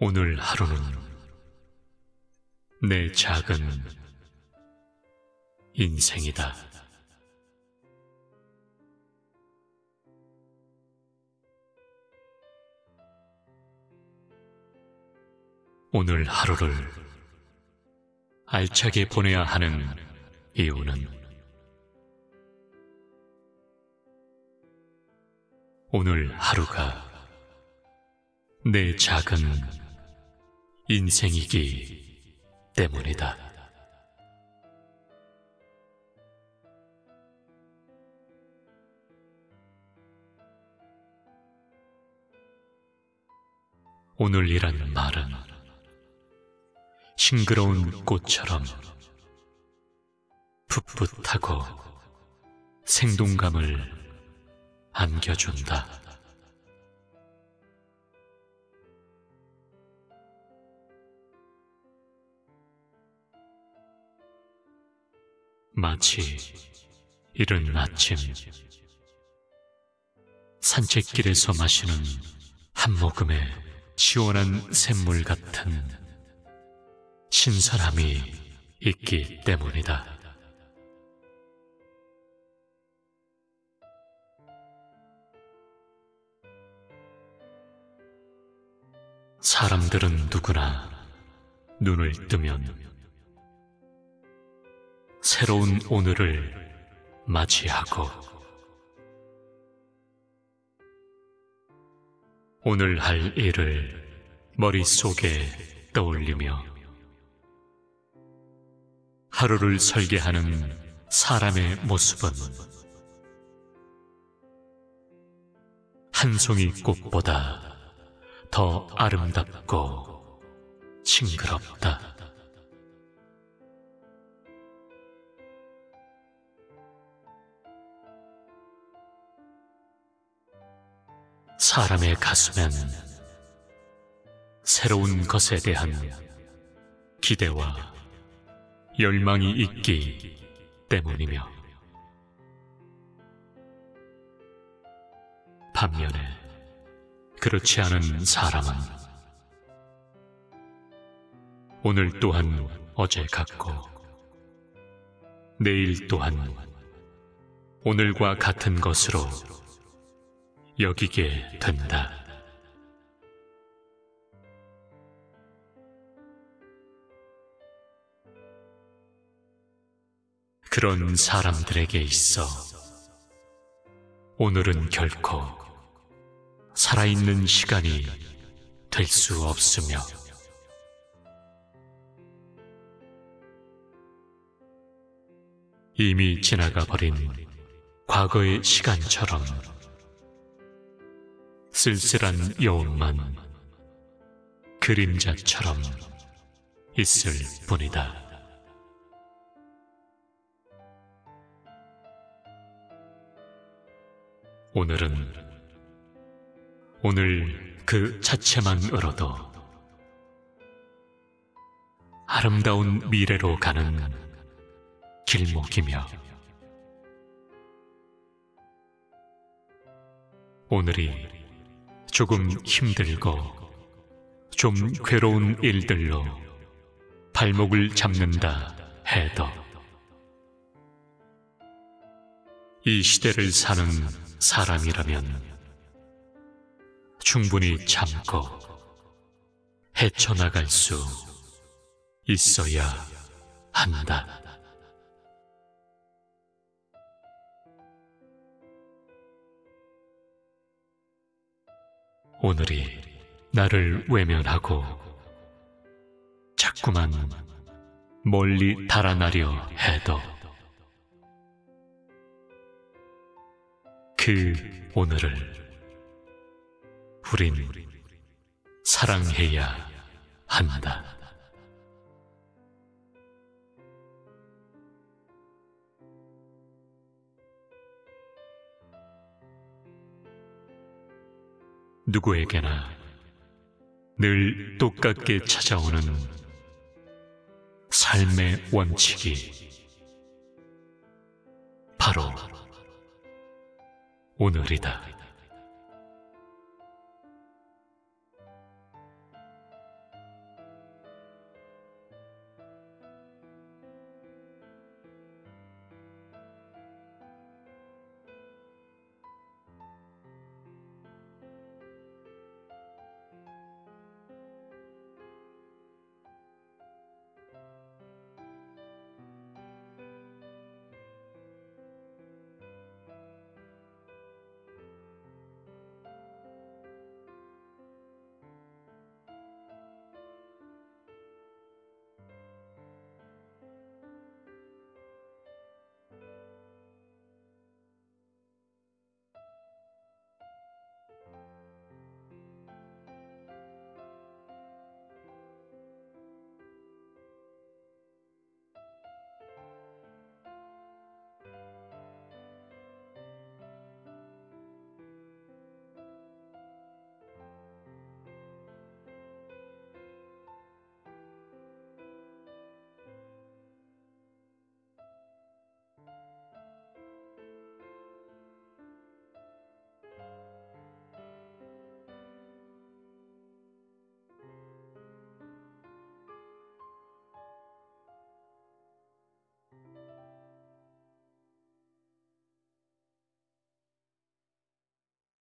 오늘 하루는 내 작은 인생이다. 오늘 하루를 알차게 보내야 하는 이유는 오늘 하루가 내 작은 인생이기 때문이다. 오늘이란 말은 싱그러운 꽃처럼 풋풋하고 생동감을 안겨준다. 마치 이른 아침 산책길에서 마시는 한 모금의 시원한 샘물 같은 신선함이 있기 때문이다. 사람들은 누구나 눈을 뜨면 새로운 오늘을 맞이하고 오늘 할 일을 머릿속에 떠올리며 하루를 설계하는 사람의 모습은 한 송이 꽃보다 더 아름답고 싱그럽다. 사람의 가슴엔 새로운 것에 대한 기대와 열망이 있기 때문이며 반면에 그렇지 않은 사람은 오늘 또한 어제 같고 내일 또한 오늘과 같은 것으로 여기게 된다. 그런 사람들에게 있어 오늘은 결코 살아있는 시간이 될 수 없으며 이미 지나가 버린 과거의 시간처럼 쓸쓸한 여운만 그림자처럼 있을 뿐이다. 오늘은 오늘 그 자체만으로도 아름다운 미래로 가는 길목이며 오늘이 조금 힘들고 좀 괴로운 일들로 발목을 잡는다 해도 이 시대를 사는 사람이라면 충분히 참고 헤쳐나갈 수 있어야 한다. 오늘이 나를 외면하고 자꾸만 멀리 달아나려 해도 그 오늘을 우린 사랑해야 한다. 누구에게나 늘 똑같게 찾아오는 삶의 원칙이 바로 오늘이다.